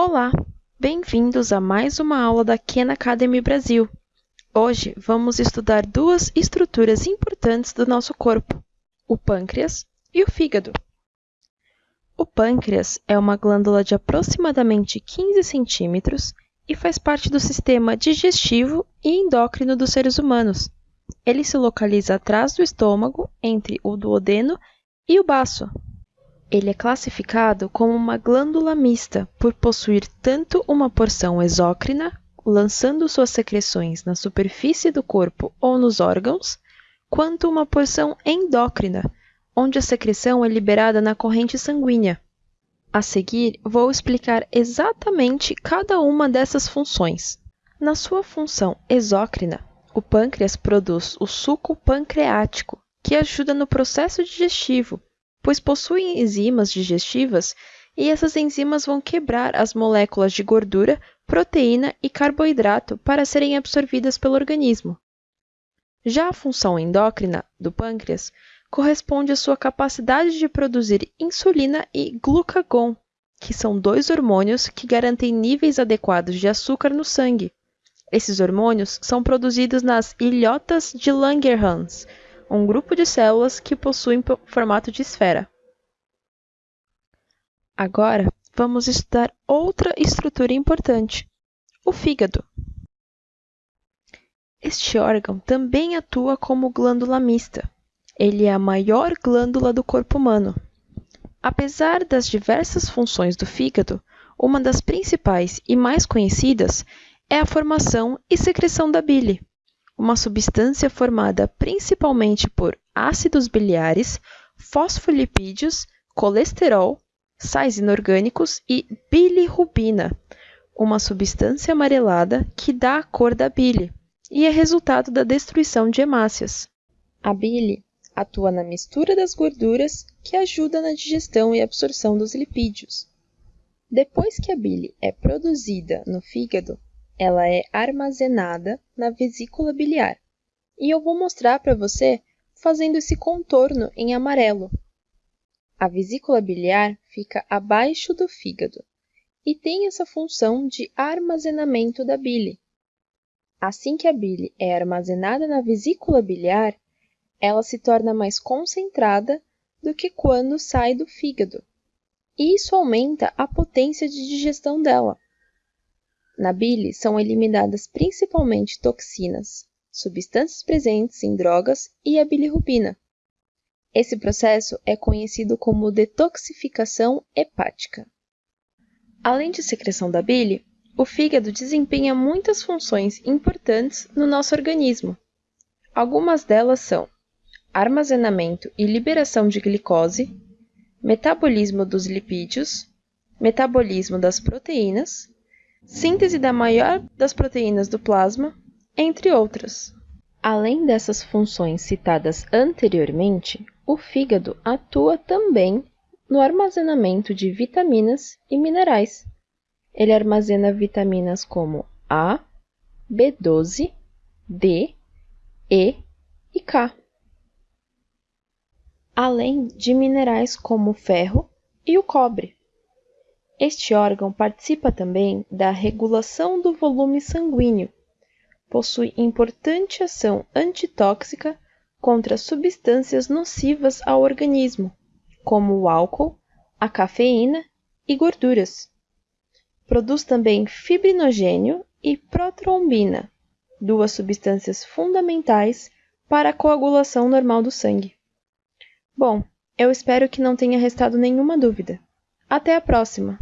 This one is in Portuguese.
Olá, bem-vindos a mais uma aula da Khan Academy Brasil. Hoje vamos estudar duas estruturas importantes do nosso corpo, o pâncreas e o fígado. O pâncreas é uma glândula de aproximadamente 15 centímetros e faz parte do sistema digestivo e endócrino dos seres humanos. Ele se localiza atrás do estômago, entre o duodeno e o baço. Ele é classificado como uma glândula mista por possuir tanto uma porção exócrina, lançando suas secreções na superfície do corpo ou nos órgãos, quanto uma porção endócrina, onde a secreção é liberada na corrente sanguínea. A seguir, vou explicar exatamente cada uma dessas funções. Na sua função exócrina, o pâncreas produz o suco pancreático, que ajuda no processo digestivo pois possuem enzimas digestivas e essas enzimas vão quebrar as moléculas de gordura, proteína e carboidrato para serem absorvidas pelo organismo. Já a função endócrina do pâncreas corresponde à sua capacidade de produzir insulina e glucagon, que são dois hormônios que garantem níveis adequados de açúcar no sangue. Esses hormônios são produzidos nas ilhotas de Langerhans, um grupo de células que possuem formato de esfera. Agora, vamos estudar outra estrutura importante, o fígado. Este órgão também atua como glândula mista. Ele é a maior glândula do corpo humano. Apesar das diversas funções do fígado, uma das principais e mais conhecidas é a formação e secreção da bile uma substância formada principalmente por ácidos biliares, fosfolipídios, colesterol, sais inorgânicos e bilirrubina, uma substância amarelada que dá a cor da bile e é resultado da destruição de hemácias. A bile atua na mistura das gorduras que ajuda na digestão e absorção dos lipídios. Depois que a bile é produzida no fígado, ela é armazenada na vesícula biliar. E eu vou mostrar para você fazendo esse contorno em amarelo. A vesícula biliar fica abaixo do fígado e tem essa função de armazenamento da bile. Assim que a bile é armazenada na vesícula biliar, ela se torna mais concentrada do que quando sai do fígado. E isso aumenta a potência de digestão dela. Na bile são eliminadas principalmente toxinas, substâncias presentes em drogas e a bilirrubina. Esse processo é conhecido como detoxificação hepática. Além de secreção da bile, o fígado desempenha muitas funções importantes no nosso organismo. Algumas delas são armazenamento e liberação de glicose, metabolismo dos lipídios, metabolismo das proteínas, síntese da maior das proteínas do plasma, entre outras. Além dessas funções citadas anteriormente, o fígado atua também no armazenamento de vitaminas e minerais. Ele armazena vitaminas como A, B12, D, E e K, além de minerais como o ferro e o cobre. Este órgão participa também da regulação do volume sanguíneo. Possui importante ação antitóxica contra substâncias nocivas ao organismo, como o álcool, a cafeína e gorduras. Produz também fibrinogênio e protrombina, duas substâncias fundamentais para a coagulação normal do sangue. Bom, eu espero que não tenha restado nenhuma dúvida. Até a próxima!